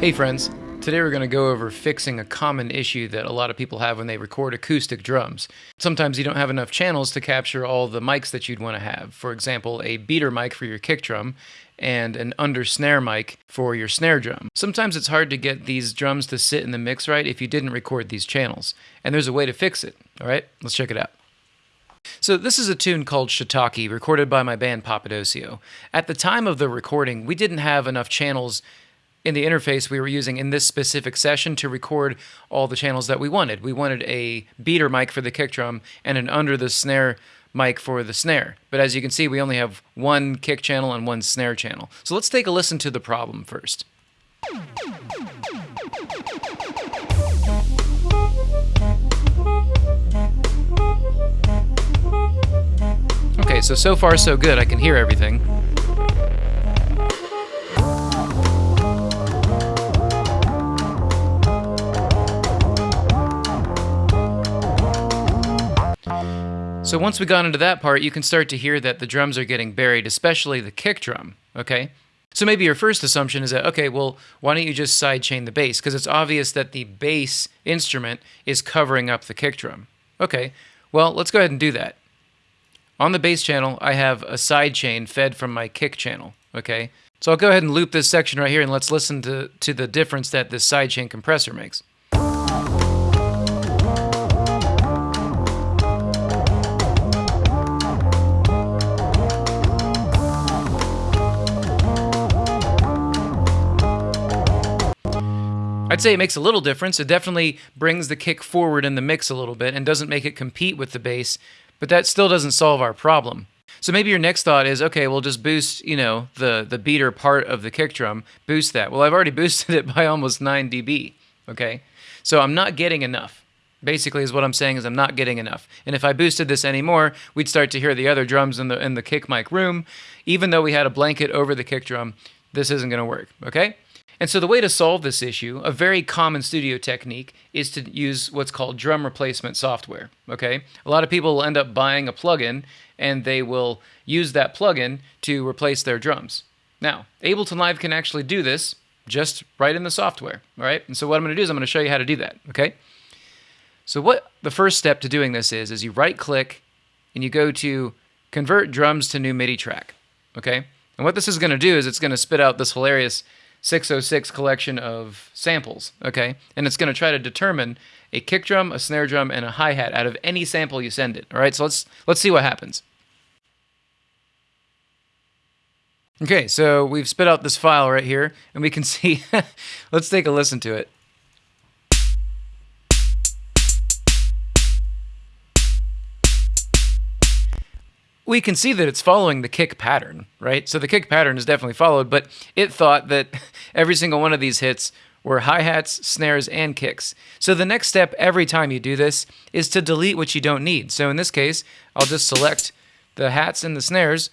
Hey friends, today we're going to go over fixing a common issue that a lot of people have when they record acoustic drums. Sometimes you don't have enough channels to capture all the mics that you'd want to have. For example, a beater mic for your kick drum and an under snare mic for your snare drum. Sometimes it's hard to get these drums to sit in the mix right if you didn't record these channels. And there's a way to fix it. All right, let's check it out. So this is a tune called Shiitake, recorded by my band Papadosio. At the time of the recording, we didn't have enough channels in the interface we were using in this specific session to record all the channels that we wanted. We wanted a beater mic for the kick drum and an under the snare mic for the snare. But as you can see, we only have one kick channel and one snare channel. So let's take a listen to the problem first. Okay, so so far so good. I can hear everything. So once we got into that part, you can start to hear that the drums are getting buried, especially the kick drum, okay? So maybe your first assumption is that, okay, well, why don't you just sidechain the bass? Because it's obvious that the bass instrument is covering up the kick drum. Okay, well, let's go ahead and do that. On the bass channel, I have a sidechain fed from my kick channel, okay? So I'll go ahead and loop this section right here and let's listen to, to the difference that this sidechain compressor makes. I'd say it makes a little difference. It definitely brings the kick forward in the mix a little bit and doesn't make it compete with the bass, but that still doesn't solve our problem. So maybe your next thought is, okay, we'll just boost, you know, the the beater part of the kick drum, boost that. Well, I've already boosted it by almost 9 dB, okay? So I'm not getting enough. Basically is what I'm saying is I'm not getting enough. And if I boosted this anymore, we'd start to hear the other drums in the in the kick mic room. Even though we had a blanket over the kick drum, this isn't going to work, okay? And so the way to solve this issue, a very common studio technique, is to use what's called drum replacement software. Okay, a lot of people will end up buying a plugin and they will use that plugin to replace their drums. Now, Ableton Live can actually do this just right in the software. All right, and so what I'm going to do is I'm going to show you how to do that. Okay, so what the first step to doing this is is you right click and you go to convert drums to new MIDI track. Okay, and what this is going to do is it's going to spit out this hilarious 606 collection of samples, okay? And it's going to try to determine a kick drum, a snare drum, and a hi-hat out of any sample you send it. All right, so let's let's see what happens. Okay, so we've spit out this file right here, and we can see, let's take a listen to it. We can see that it's following the kick pattern, right? So the kick pattern is definitely followed, but it thought that every single one of these hits were hi-hats, snares, and kicks. So the next step every time you do this is to delete what you don't need. So in this case, I'll just select the hats and the snares,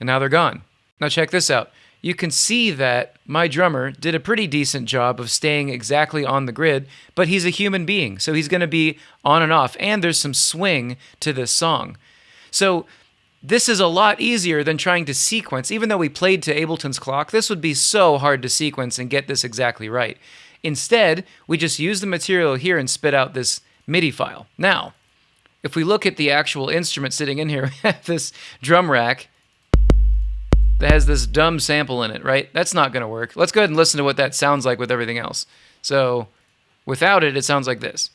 and now they're gone. Now check this out. You can see that my drummer did a pretty decent job of staying exactly on the grid, but he's a human being, so he's going to be on and off, and there's some swing to this song. So this is a lot easier than trying to sequence. Even though we played to Ableton's clock, this would be so hard to sequence and get this exactly right. Instead, we just use the material here and spit out this MIDI file. Now, if we look at the actual instrument sitting in here, this drum rack that has this dumb sample in it, right? That's not going to work. Let's go ahead and listen to what that sounds like with everything else. So without it, it sounds like this.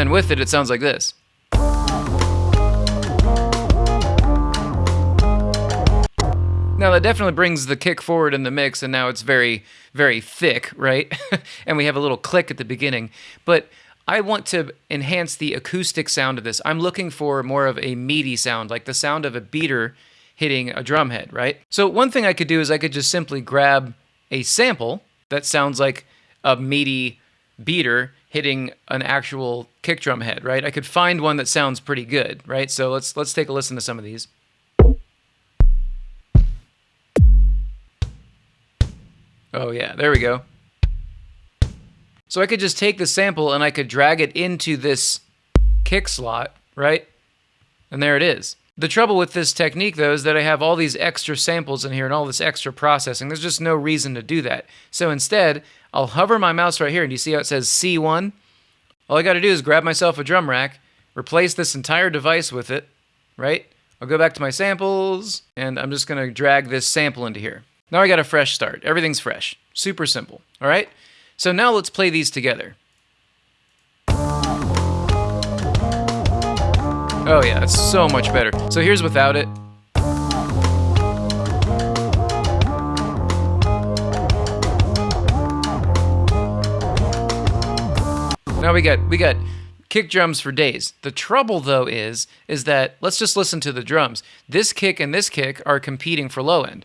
Then with it, it sounds like this. Now that definitely brings the kick forward in the mix and now it's very, very thick, right? and we have a little click at the beginning. But I want to enhance the acoustic sound of this. I'm looking for more of a meaty sound, like the sound of a beater hitting a drum head, right? So one thing I could do is I could just simply grab a sample that sounds like a meaty beater hitting an actual kick drum head, right? I could find one that sounds pretty good, right? So let's let's take a listen to some of these. Oh yeah, there we go. So I could just take the sample and I could drag it into this kick slot, right? And there it is. The trouble with this technique, though, is that I have all these extra samples in here and all this extra processing. There's just no reason to do that. So instead, I'll hover my mouse right here, and you see how it says C1? All I got to do is grab myself a drum rack, replace this entire device with it, right? I'll go back to my samples, and I'm just going to drag this sample into here. Now I got a fresh start. Everything's fresh. Super simple, all right? So now let's play these together. Oh yeah, it's so much better. So here's without it. Now we got we got kick drums for days. The trouble though is is that let's just listen to the drums. This kick and this kick are competing for low end.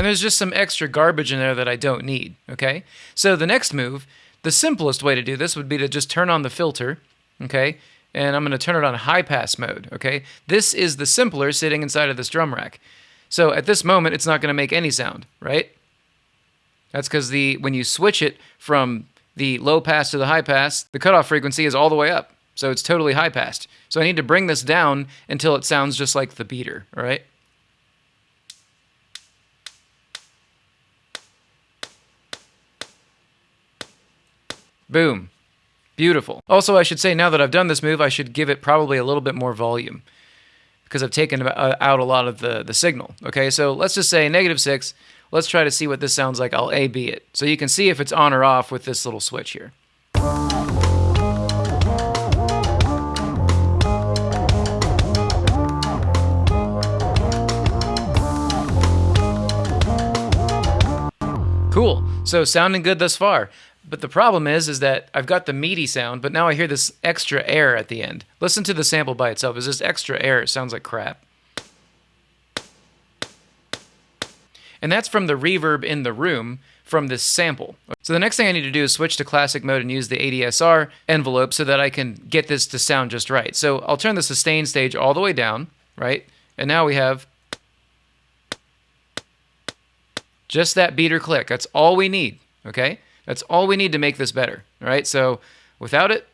And there's just some extra garbage in there that I don't need, okay? So the next move, the simplest way to do this would be to just turn on the filter, okay? And I'm going to turn it on high pass mode, okay? This is the simpler sitting inside of this drum rack. So at this moment, it's not going to make any sound, right? That's because the when you switch it from the low pass to the high pass, the cutoff frequency is all the way up. So it's totally high passed. So I need to bring this down until it sounds just like the beater, all right? Boom. Beautiful. Also, I should say now that I've done this move, I should give it probably a little bit more volume because I've taken out a lot of the, the signal. Okay, so let's just say negative 6. Let's try to see what this sounds like. I'll A-B it. So you can see if it's on or off with this little switch here. Cool. So sounding good thus far. But the problem is, is that I've got the meaty sound, but now I hear this extra air at the end. Listen to the sample by itself. Is this extra air? It sounds like crap. And that's from the reverb in the room from this sample. So the next thing I need to do is switch to classic mode and use the ADSR envelope so that I can get this to sound just right. So I'll turn the sustain stage all the way down, right? And now we have just that beater click. That's all we need, okay? That's all we need to make this better, right? So without it,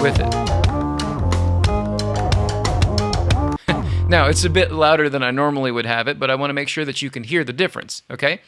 with it. now, it's a bit louder than I normally would have it, but I want to make sure that you can hear the difference, okay?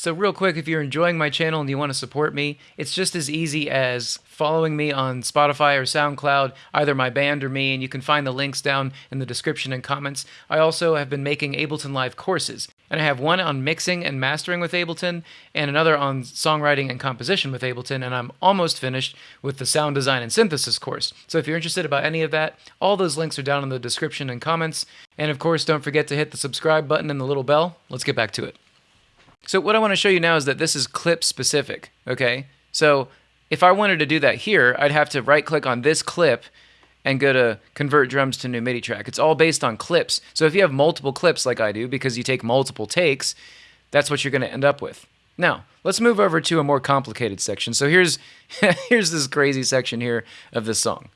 So, real quick, if you're enjoying my channel and you want to support me, it's just as easy as following me on Spotify or SoundCloud, either my band or me, and you can find the links down in the description and comments. I also have been making Ableton Live courses, and I have one on mixing and mastering with Ableton, and another on songwriting and composition with Ableton, and I'm almost finished with the sound design and synthesis course. So, if you're interested about any of that, all those links are down in the description and comments. And of course, don't forget to hit the subscribe button and the little bell. Let's get back to it. So what I want to show you now is that this is clip specific, okay? So if I wanted to do that here, I'd have to right click on this clip and go to convert drums to new MIDI track. It's all based on clips. So if you have multiple clips like I do, because you take multiple takes, that's what you're going to end up with. Now, let's move over to a more complicated section. So here's here's this crazy section here of this song.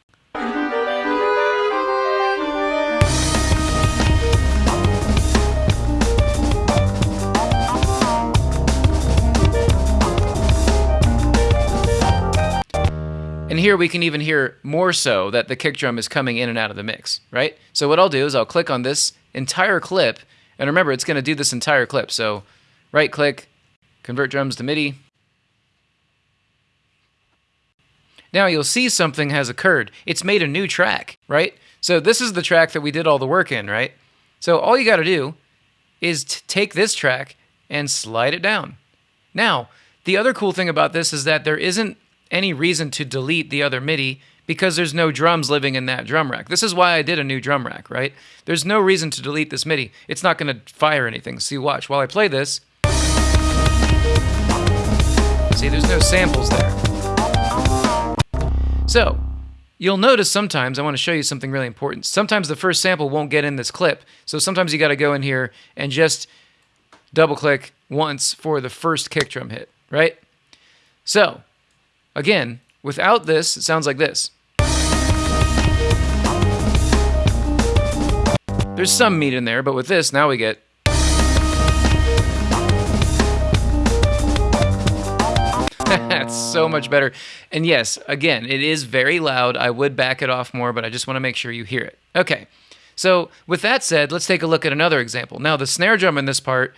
Here we can even hear more so that the kick drum is coming in and out of the mix, right? So what I'll do is I'll click on this entire clip, and remember it's going to do this entire clip. So right click, convert drums to MIDI. Now you'll see something has occurred. It's made a new track, right? So this is the track that we did all the work in, right? So all you got to do is take this track and slide it down. Now, the other cool thing about this is that there isn't any reason to delete the other MIDI because there's no drums living in that drum rack. This is why I did a new drum rack, right? There's no reason to delete this MIDI. It's not going to fire anything. See, watch. While I play this, see, there's no samples there. So, you'll notice sometimes, I want to show you something really important. Sometimes the first sample won't get in this clip. So sometimes you got to go in here and just double click once for the first kick drum hit, right? So, Again, without this, it sounds like this. There's some meat in there, but with this, now we get That's so much better. And yes, again, it is very loud. I would back it off more, but I just want to make sure you hear it. Okay. So, with that said, let's take a look at another example. Now, the snare drum in this part,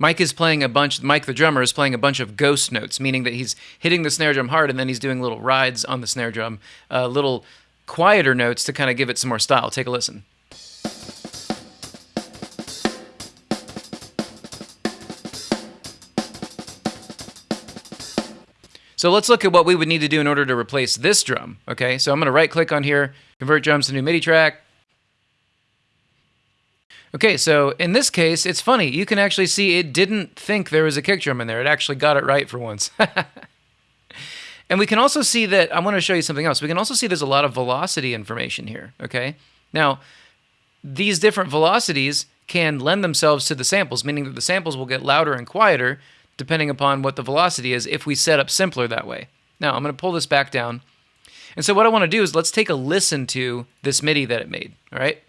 Mike is playing a bunch, Mike the drummer is playing a bunch of ghost notes, meaning that he's hitting the snare drum hard and then he's doing little rides on the snare drum, uh, little quieter notes to kind of give it some more style. Take a listen. So let's look at what we would need to do in order to replace this drum. Okay, so I'm going to right click on here, convert drums to new MIDI track. Okay, so in this case, it's funny. You can actually see it didn't think there was a kick drum in there. It actually got it right for once. and we can also see that, I want to show you something else. We can also see there's a lot of velocity information here, okay? Now, these different velocities can lend themselves to the samples, meaning that the samples will get louder and quieter depending upon what the velocity is if we set up simpler that way. Now, I'm going to pull this back down. And so what I want to do is let's take a listen to this MIDI that it made, all right?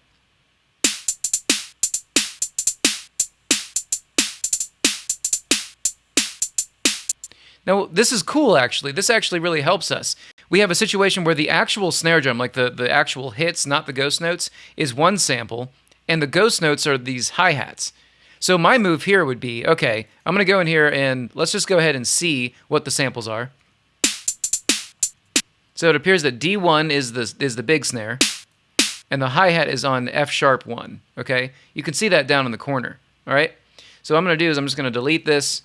Now, this is cool, actually. This actually really helps us. We have a situation where the actual snare drum, like the, the actual hits, not the ghost notes, is one sample, and the ghost notes are these hi-hats. So my move here would be, okay, I'm going to go in here and let's just go ahead and see what the samples are. So it appears that D1 is the, is the big snare, and the hi-hat is on F sharp 1, okay? You can see that down in the corner, all right? So what I'm going to do is I'm just going to delete this,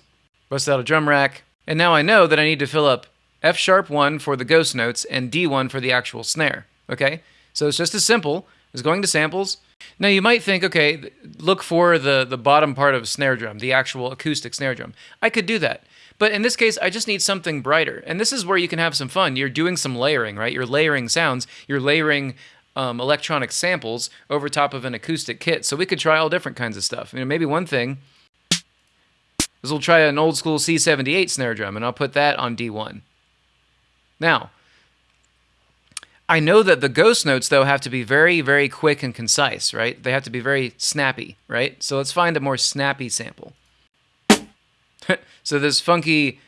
bust out a drum rack, and now I know that I need to fill up F sharp 1 for the ghost notes and D1 for the actual snare, okay? So it's just as simple as going to samples, now you might think, okay, look for the the bottom part of a snare drum, the actual acoustic snare drum. I could do that. But in this case, I just need something brighter. And this is where you can have some fun. You're doing some layering, right? You're layering sounds. You're layering um, electronic samples over top of an acoustic kit. So we could try all different kinds of stuff. You know, maybe one thing is we'll try an old school C78 snare drum, and I'll put that on D1. Now, I know that the ghost notes, though, have to be very, very quick and concise, right? They have to be very snappy, right? So let's find a more snappy sample. so this funky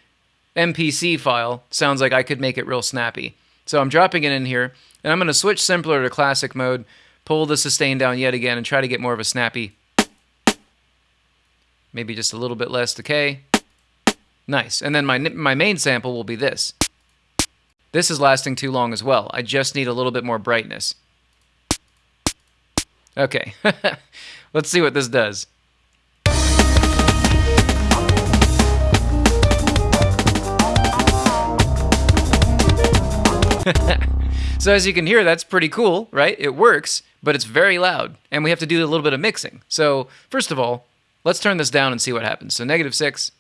MPC file sounds like I could make it real snappy. So I'm dropping it in here, and I'm going to switch simpler to classic mode, pull the sustain down yet again, and try to get more of a snappy. Maybe just a little bit less decay. Nice. And then my, my main sample will be this. This is lasting too long as well. I just need a little bit more brightness. Okay, let's see what this does. so as you can hear, that's pretty cool, right? It works, but it's very loud, and we have to do a little bit of mixing. So first of all, let's turn this down and see what happens. So negative six.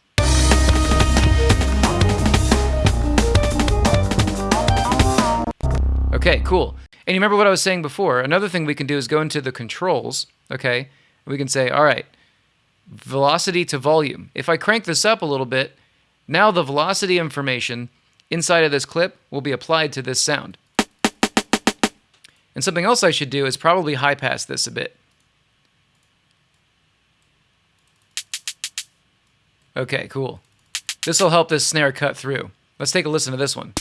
Okay, cool. And you remember what I was saying before? Another thing we can do is go into the controls, okay? We can say, all right, velocity to volume. If I crank this up a little bit, now the velocity information inside of this clip will be applied to this sound. And something else I should do is probably high pass this a bit. Okay, cool. This will help this snare cut through. Let's take a listen to this one.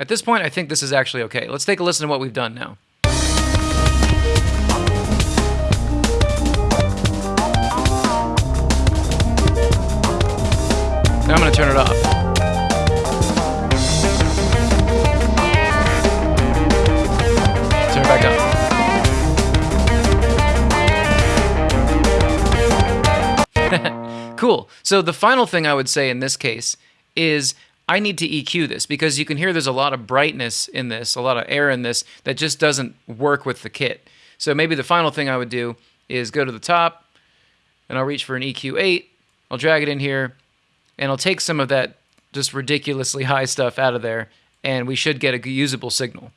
At this point, I think this is actually okay. Let's take a listen to what we've done now. Now I'm going to turn it off. Cool. So the final thing I would say in this case is I need to EQ this because you can hear there's a lot of brightness in this, a lot of air in this that just doesn't work with the kit. So maybe the final thing I would do is go to the top and I'll reach for an EQ8. I'll drag it in here and I'll take some of that just ridiculously high stuff out of there and we should get a usable signal.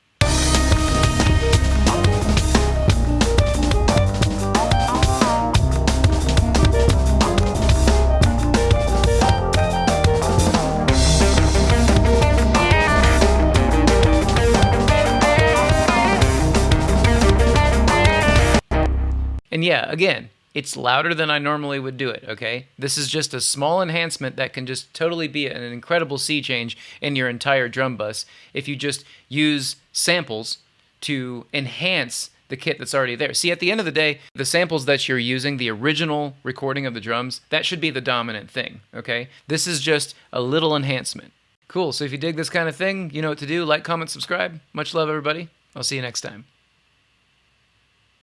Yeah, again, it's louder than I normally would do it, okay? This is just a small enhancement that can just totally be an incredible sea change in your entire drum bus if you just use samples to enhance the kit that's already there. See, at the end of the day, the samples that you're using, the original recording of the drums, that should be the dominant thing, okay? This is just a little enhancement. Cool, so if you dig this kind of thing, you know what to do. Like, comment, subscribe. Much love, everybody. I'll see you next time.